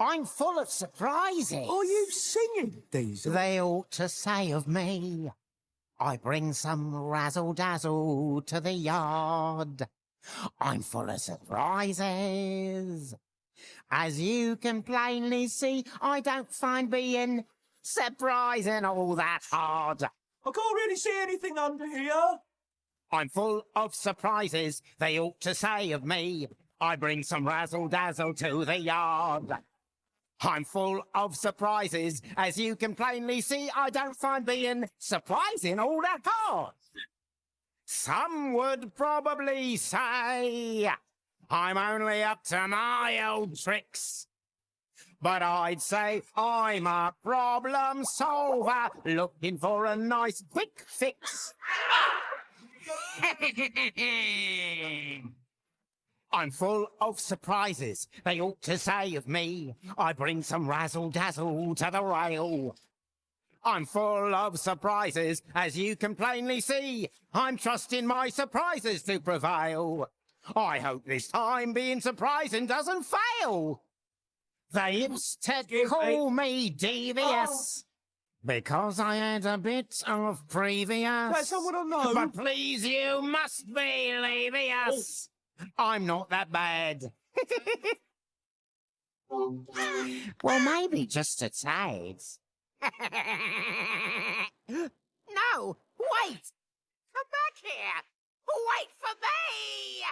I'm full of surprises. Are you singing, Diesel? They ought to say of me, I bring some razzle dazzle to the yard. I'm full of surprises. As you can plainly see, I don't find being surprising all that hard. I can't really see anything under here. I'm full of surprises, they ought to say of me. I bring some razzle dazzle to the yard. I'm full of surprises, as you can plainly see. I don't find being surprising all that hard. Some would probably say I'm only up to my old tricks. But I'd say I'm a problem solver looking for a nice quick fix. I'm full of surprises, they ought to say of me. I bring some razzle dazzle to the rail. I'm full of surprises, as you can plainly see. I'm trusting my surprises to prevail. I hope this time being surprising doesn't fail. They used to call me devious. Because I had a bit of previous. That's I know. But please, you must believe us. I'm not that bad. well, maybe just a tad. no, wait! Come back here! Wait for me!